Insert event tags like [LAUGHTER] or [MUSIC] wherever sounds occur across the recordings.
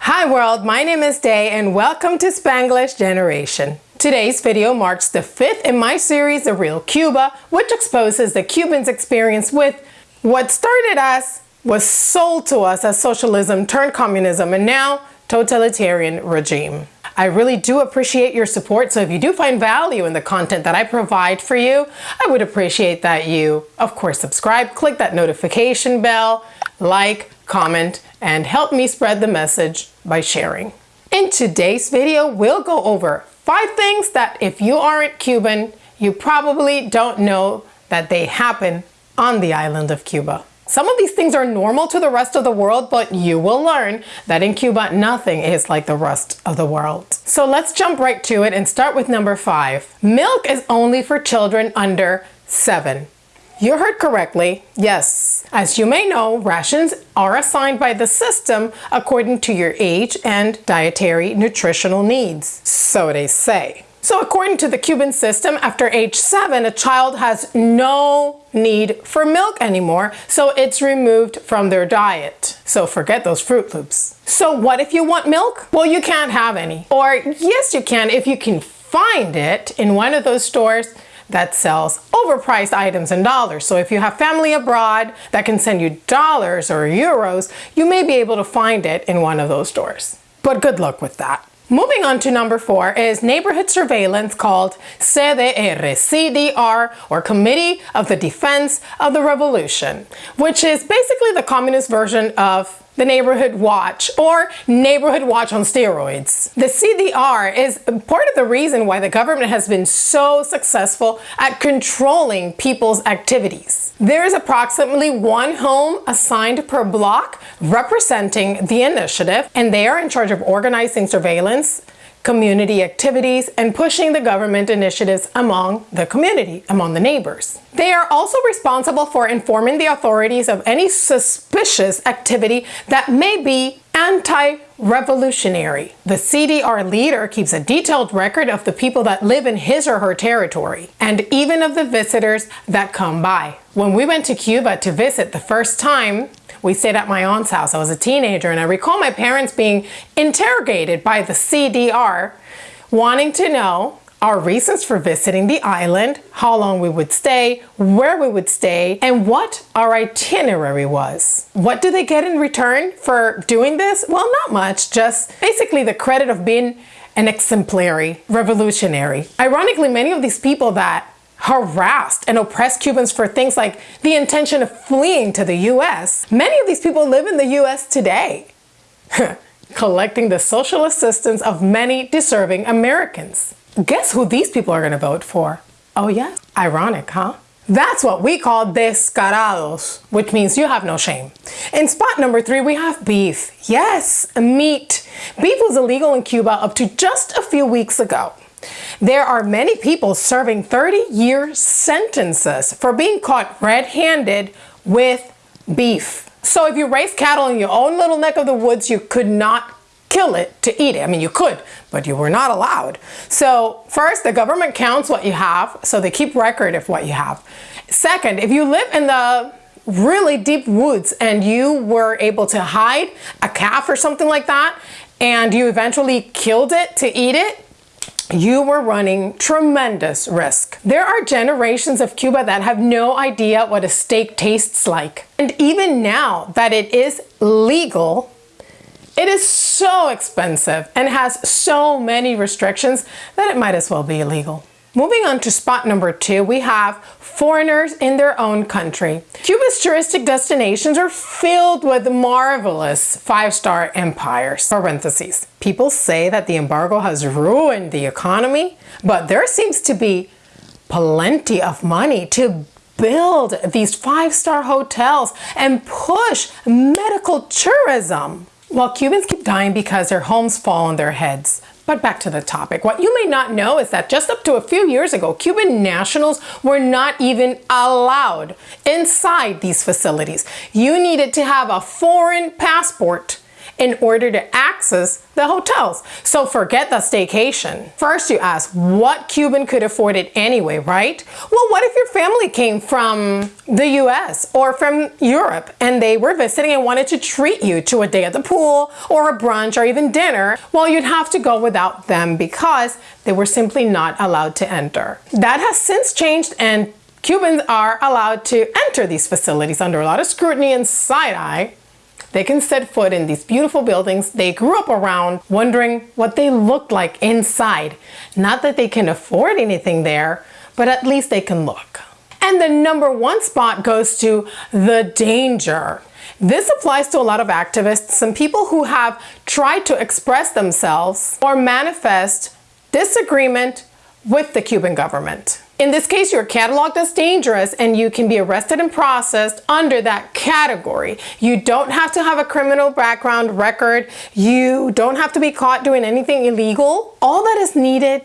Hi world, my name is Day and welcome to Spanglish Generation. Today's video marks the fifth in my series, The Real Cuba, which exposes the Cubans' experience with what started as was sold to us as socialism turned communism and now totalitarian regime. I really do appreciate your support, so if you do find value in the content that I provide for you, I would appreciate that you, of course, subscribe, click that notification bell, like, comment, and help me spread the message by sharing. In today's video, we'll go over five things that if you aren't Cuban, you probably don't know that they happen on the island of Cuba. Some of these things are normal to the rest of the world, but you will learn that in Cuba, nothing is like the rest of the world. So let's jump right to it and start with number five. Milk is only for children under seven. You heard correctly, yes. As you may know, rations are assigned by the system according to your age and dietary nutritional needs. So they say. So according to the Cuban system, after age seven, a child has no need for milk anymore, so it's removed from their diet. So forget those Froot Loops. So what if you want milk? Well, you can't have any. Or yes, you can if you can find it in one of those stores that sells overpriced items in dollars. So if you have family abroad that can send you dollars or euros, you may be able to find it in one of those stores. But good luck with that. Moving on to number four is neighborhood surveillance called CDR, CDR, or Committee of the Defense of the Revolution, which is basically the communist version of the Neighborhood Watch or Neighborhood Watch on steroids. The CDR is part of the reason why the government has been so successful at controlling people's activities. There is approximately one home assigned per block representing the initiative and they are in charge of organizing surveillance, community activities, and pushing the government initiatives among the community, among the neighbors. They are also responsible for informing the authorities of any suspicious activity that may be anti-revolutionary. The CDR leader keeps a detailed record of the people that live in his or her territory, and even of the visitors that come by. When we went to Cuba to visit the first time, we stayed at my aunt's house. I was a teenager and I recall my parents being interrogated by the CDR wanting to know our reasons for visiting the island, how long we would stay, where we would stay, and what our itinerary was. What do they get in return for doing this? Well, not much, just basically the credit of being an exemplary revolutionary. Ironically, many of these people that harassed and oppressed Cubans for things like the intention of fleeing to the US. Many of these people live in the US today, [LAUGHS] collecting the social assistance of many deserving Americans. Guess who these people are gonna vote for? Oh yeah, ironic, huh? That's what we call descarados, which means you have no shame. In spot number three, we have beef. Yes, meat. Beef was illegal in Cuba up to just a few weeks ago. There are many people serving 30-year sentences for being caught red-handed with beef. So if you raise cattle in your own little neck of the woods, you could not kill it to eat it. I mean, you could, but you were not allowed. So first, the government counts what you have, so they keep record of what you have. Second, if you live in the really deep woods and you were able to hide a calf or something like that, and you eventually killed it to eat it, you were running tremendous risk. There are generations of Cuba that have no idea what a steak tastes like. And even now that it is legal, it is so expensive and has so many restrictions that it might as well be illegal. Moving on to spot number two, we have foreigners in their own country. Cuba's touristic destinations are filled with marvelous five-star empires. Parentheses. People say that the embargo has ruined the economy, but there seems to be plenty of money to build these five-star hotels and push medical tourism. While Cubans keep dying because their homes fall on their heads, but back to the topic. What you may not know is that just up to a few years ago, Cuban nationals were not even allowed inside these facilities. You needed to have a foreign passport in order to access the hotels. So forget the staycation. First you ask, what Cuban could afford it anyway, right? Well, what if your family came from the US or from Europe and they were visiting and wanted to treat you to a day at the pool or a brunch or even dinner? Well, you'd have to go without them because they were simply not allowed to enter. That has since changed and Cubans are allowed to enter these facilities under a lot of scrutiny and side-eye. They can set foot in these beautiful buildings they grew up around, wondering what they looked like inside. Not that they can afford anything there, but at least they can look. And the number one spot goes to the danger. This applies to a lot of activists, some people who have tried to express themselves or manifest disagreement with the Cuban government. In this case, you're cataloged as dangerous and you can be arrested and processed under that category. You don't have to have a criminal background record. You don't have to be caught doing anything illegal. All that is needed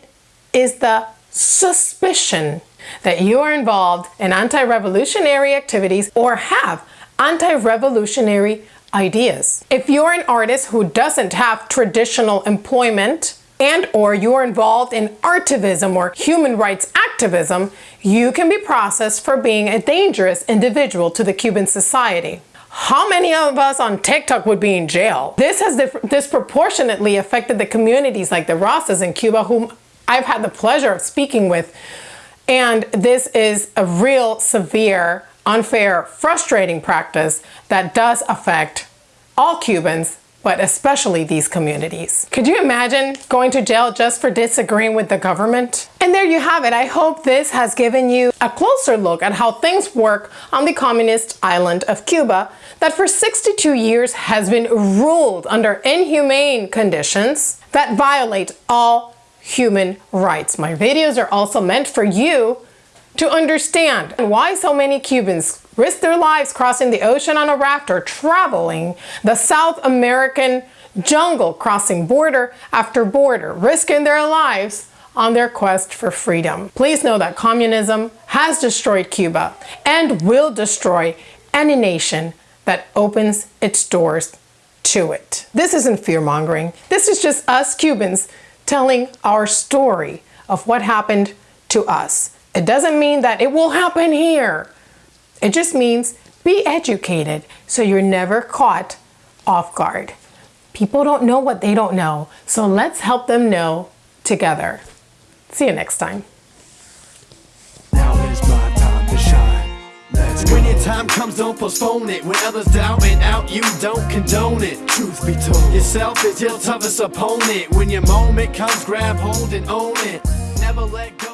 is the suspicion that you are involved in anti-revolutionary activities or have anti-revolutionary ideas. If you're an artist who doesn't have traditional employment, and or you're involved in artivism or human rights activism, you can be processed for being a dangerous individual to the Cuban society. How many of us on TikTok would be in jail? This has disproportionately affected the communities like the Rosas in Cuba, whom I've had the pleasure of speaking with. And this is a real severe, unfair, frustrating practice that does affect all Cubans but especially these communities. Could you imagine going to jail just for disagreeing with the government? And there you have it. I hope this has given you a closer look at how things work on the communist island of Cuba that for 62 years has been ruled under inhumane conditions that violate all human rights. My videos are also meant for you to understand why so many Cubans risk their lives crossing the ocean on a raft or traveling the South American jungle, crossing border after border, risking their lives on their quest for freedom. Please know that communism has destroyed Cuba and will destroy any nation that opens its doors to it. This isn't fear-mongering. This is just us Cubans telling our story of what happened to us. It doesn't mean that it will happen here. It just means be educated so you're never caught off guard. People don't know what they don't know, so let's help them know together. See you next time. When your time comes, don't postpone it. When others doubt and out, you don't condone it. Truth be told, yourself is your toughest opponent. When your moment comes, grab hold and own it. Never let go.